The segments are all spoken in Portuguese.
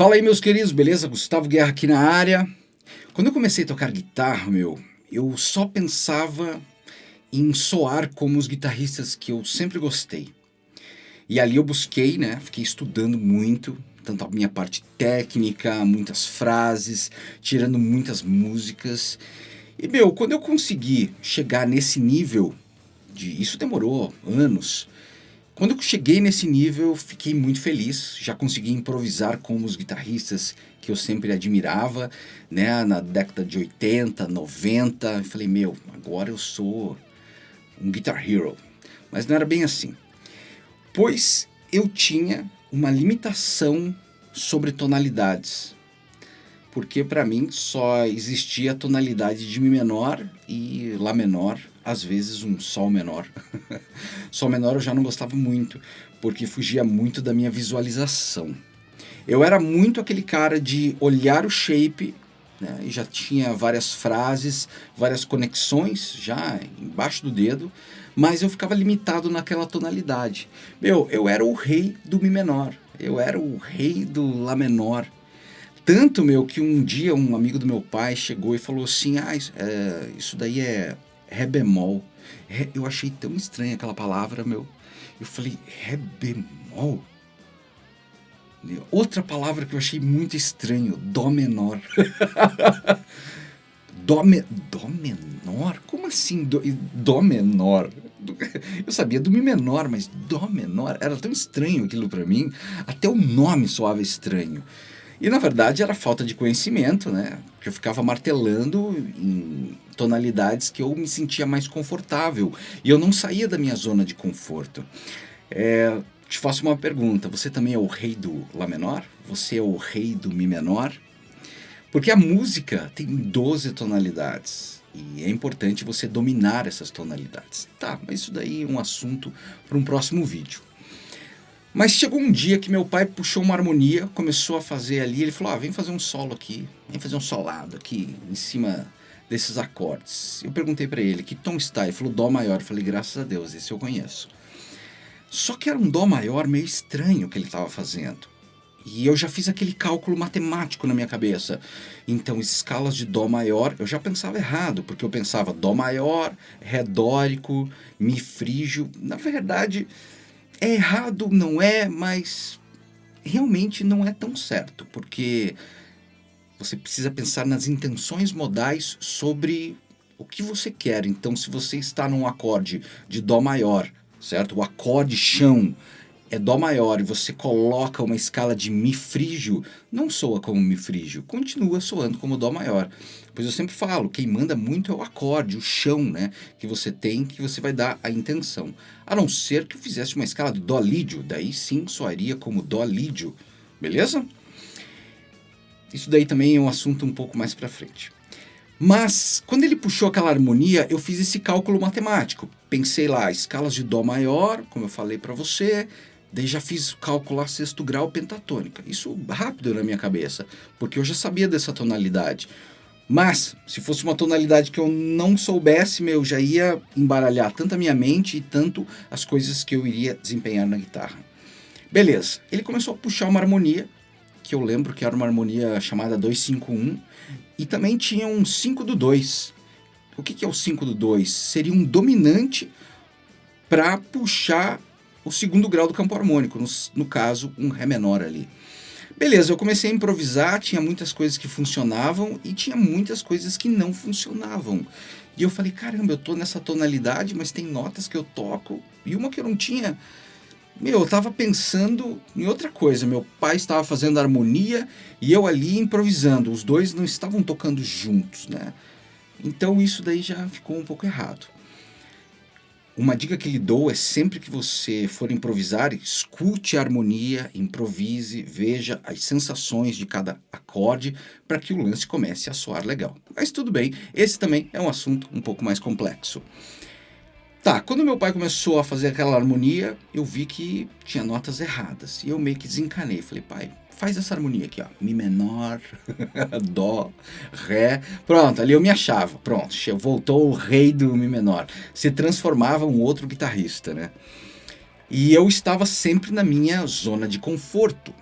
Fala aí, meus queridos, beleza? Gustavo Guerra aqui na área. Quando eu comecei a tocar guitarra, meu, eu só pensava em soar como os guitarristas que eu sempre gostei. E ali eu busquei, né? Fiquei estudando muito, tanto a minha parte técnica, muitas frases, tirando muitas músicas. E, meu, quando eu consegui chegar nesse nível, de isso demorou anos, quando eu cheguei nesse nível, fiquei muito feliz. Já consegui improvisar com os guitarristas que eu sempre admirava, né? Na década de 80, 90. Eu falei, meu, agora eu sou um guitar hero. Mas não era bem assim. Pois eu tinha uma limitação sobre tonalidades. Porque para mim só existia a tonalidade de Mi menor e Lá menor às vezes um sol menor. sol menor eu já não gostava muito, porque fugia muito da minha visualização. Eu era muito aquele cara de olhar o shape, né, e já tinha várias frases, várias conexões já embaixo do dedo, mas eu ficava limitado naquela tonalidade. Meu, eu era o rei do Mi menor, eu era o rei do Lá menor. Tanto, meu, que um dia um amigo do meu pai chegou e falou assim, ah, isso, é, isso daí é Ré bemol. Eu achei tão estranha aquela palavra, meu. Eu falei, Ré bemol? Outra palavra que eu achei muito estranho, Dó menor. dó, me, dó menor? Como assim dó, dó menor? Eu sabia do Mi menor, mas Dó menor era tão estranho aquilo para mim, até o nome soava estranho. E na verdade era falta de conhecimento, né? Que eu ficava martelando em tonalidades que eu me sentia mais confortável e eu não saía da minha zona de conforto. É, te faço uma pergunta: você também é o rei do Lá menor? Você é o rei do Mi menor? Porque a música tem 12 tonalidades e é importante você dominar essas tonalidades. Tá, mas isso daí é um assunto para um próximo vídeo. Mas chegou um dia que meu pai puxou uma harmonia, começou a fazer ali, ele falou, ah, vem fazer um solo aqui, vem fazer um solado aqui, em cima desses acordes. Eu perguntei para ele, que tom está? Ele falou, dó maior. Eu falei, graças a Deus, esse eu conheço. Só que era um dó maior meio estranho que ele estava fazendo. E eu já fiz aquele cálculo matemático na minha cabeça. Então, escalas de Dó maior, eu já pensava errado, porque eu pensava Dó maior, Ré dórico, Mi frígio. Na verdade, é errado, não é, mas realmente não é tão certo, porque você precisa pensar nas intenções modais sobre o que você quer. Então, se você está num acorde de Dó maior, certo? O acorde chão é Dó maior e você coloca uma escala de Mi frígio, não soa como Mi frígio, continua soando como Dó maior. Pois eu sempre falo, quem manda muito é o acorde, o chão, né? Que você tem, que você vai dar a intenção. A não ser que eu fizesse uma escala de Dó lídio, daí sim soaria como Dó lídio, beleza? Isso daí também é um assunto um pouco mais para frente. Mas, quando ele puxou aquela harmonia, eu fiz esse cálculo matemático. Pensei lá, escalas de Dó maior, como eu falei para você, Daí já fiz calcular sexto grau pentatônica. Isso rápido na minha cabeça, porque eu já sabia dessa tonalidade. Mas, se fosse uma tonalidade que eu não soubesse, meu, já ia embaralhar tanto a minha mente e tanto as coisas que eu iria desempenhar na guitarra. Beleza, ele começou a puxar uma harmonia, que eu lembro que era uma harmonia chamada 251, e também tinha um 5 do 2. O que, que é o 5 do 2? Seria um dominante para puxar o segundo grau do campo harmônico, no, no caso, um Ré menor ali. Beleza, eu comecei a improvisar, tinha muitas coisas que funcionavam e tinha muitas coisas que não funcionavam. E eu falei, caramba, eu tô nessa tonalidade, mas tem notas que eu toco e uma que eu não tinha. Meu, eu tava pensando em outra coisa. Meu pai estava fazendo harmonia e eu ali improvisando. Os dois não estavam tocando juntos, né? Então isso daí já ficou um pouco errado. Uma dica que lhe dou é sempre que você for improvisar, escute a harmonia, improvise, veja as sensações de cada acorde para que o lance comece a soar legal. Mas tudo bem, esse também é um assunto um pouco mais complexo. Tá, quando meu pai começou a fazer aquela harmonia, eu vi que tinha notas erradas. E eu meio que desencanei. Falei, pai, faz essa harmonia aqui, ó. Mi menor, Dó, Ré. Pronto, ali eu me achava. Pronto, voltou o rei do Mi menor. Se transformava um outro guitarrista, né? E eu estava sempre na minha zona de conforto.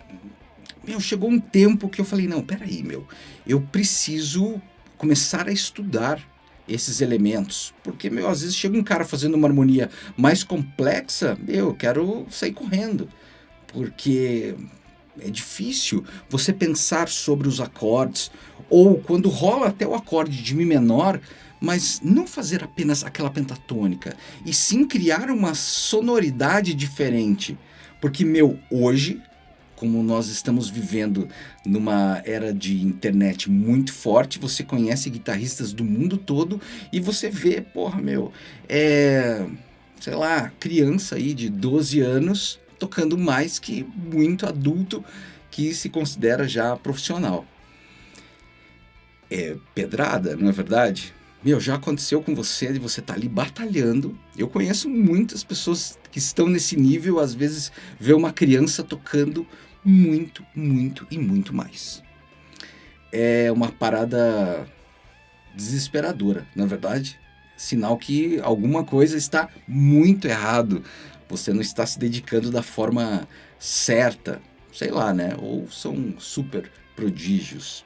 meu, chegou um tempo que eu falei, não, peraí, meu, eu preciso começar a estudar esses elementos. Porque, meu, às vezes chega um cara fazendo uma harmonia mais complexa, meu, eu quero sair correndo. Porque é difícil você pensar sobre os acordes, ou quando rola até o acorde de Mi menor, mas não fazer apenas aquela pentatônica, e sim criar uma sonoridade diferente. Porque, meu, hoje como nós estamos vivendo numa era de internet muito forte, você conhece guitarristas do mundo todo e você vê, porra, meu, é, sei lá, criança aí de 12 anos tocando mais que muito adulto que se considera já profissional. É pedrada, não é verdade? Meu, já aconteceu com você de você estar tá ali batalhando. Eu conheço muitas pessoas que estão nesse nível, às vezes vê uma criança tocando muito, muito e muito mais. É uma parada desesperadora, na verdade. Sinal que alguma coisa está muito errado. Você não está se dedicando da forma certa, sei lá, né? Ou são super prodígios.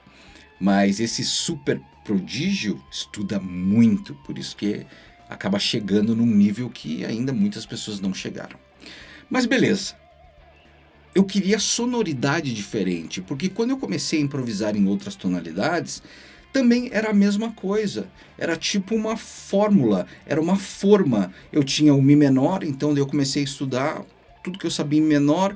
Mas esse super prodígio estuda muito, por isso que acaba chegando num nível que ainda muitas pessoas não chegaram. Mas beleza, eu queria sonoridade diferente, porque quando eu comecei a improvisar em outras tonalidades, também era a mesma coisa. Era tipo uma fórmula, era uma forma. Eu tinha o Mi menor, então eu comecei a estudar tudo que eu sabia em menor,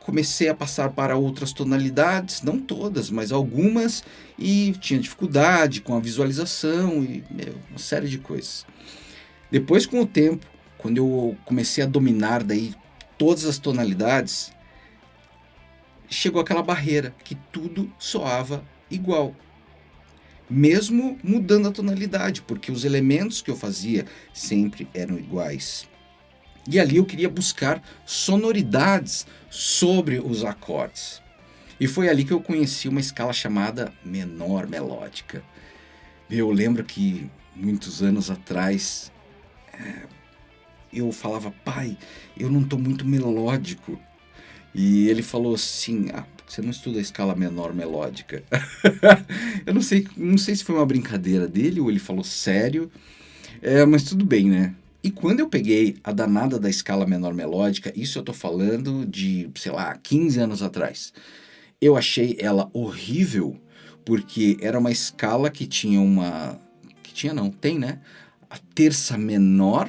comecei a passar para outras tonalidades, não todas, mas algumas, e tinha dificuldade com a visualização e meu, uma série de coisas. Depois, com o tempo, quando eu comecei a dominar daí todas as tonalidades, chegou aquela barreira que tudo soava igual. Mesmo mudando a tonalidade, porque os elementos que eu fazia sempre eram iguais. E ali eu queria buscar sonoridades sobre os acordes. E foi ali que eu conheci uma escala chamada menor melódica. Eu lembro que muitos anos atrás é, eu falava, pai, eu não estou muito melódico. E ele falou assim: ah, você não estuda a escala menor melódica. eu não sei, não sei se foi uma brincadeira dele ou ele falou sério, é, mas tudo bem, né? E quando eu peguei a danada da escala menor melódica, isso eu tô falando de, sei lá, 15 anos atrás, eu achei ela horrível, porque era uma escala que tinha uma. que tinha não, tem, né? A terça menor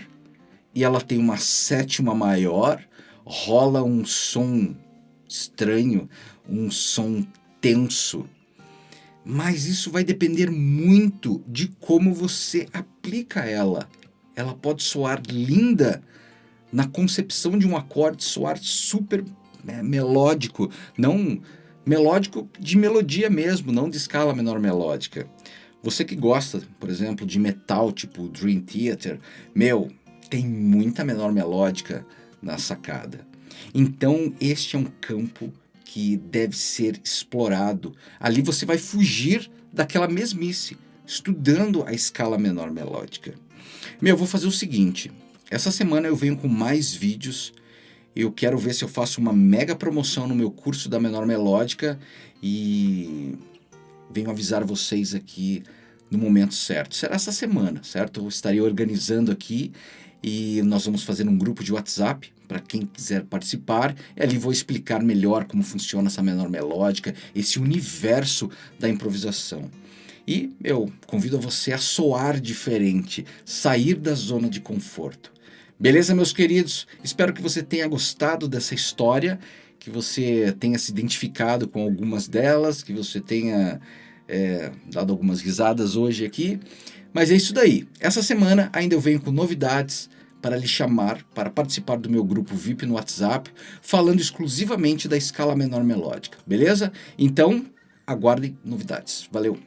e ela tem uma sétima maior rola um som estranho, um som tenso. Mas isso vai depender muito de como você aplica ela. Ela pode soar linda na concepção de um acorde, soar super né, melódico, não melódico de melodia mesmo, não de escala menor melódica. Você que gosta, por exemplo, de metal tipo Dream Theater, meu, tem muita menor melódica na sacada. Então, este é um campo que deve ser explorado. Ali você vai fugir daquela mesmice, estudando a escala menor melódica. Meu, eu vou fazer o seguinte: essa semana eu venho com mais vídeos. Eu quero ver se eu faço uma mega promoção no meu curso da menor melódica e venho avisar vocês aqui no momento certo. Será essa semana, certo? Eu estarei organizando aqui e nós vamos fazer um grupo de WhatsApp para quem quiser participar. Ali vou explicar melhor como funciona essa menor melódica, esse universo da improvisação. E eu convido você a soar diferente, sair da zona de conforto. Beleza, meus queridos? Espero que você tenha gostado dessa história, que você tenha se identificado com algumas delas, que você tenha é, dado algumas risadas hoje aqui. Mas é isso daí. Essa semana ainda eu venho com novidades para lhe chamar para participar do meu grupo VIP no WhatsApp, falando exclusivamente da escala menor melódica, beleza? Então, aguardem novidades. Valeu!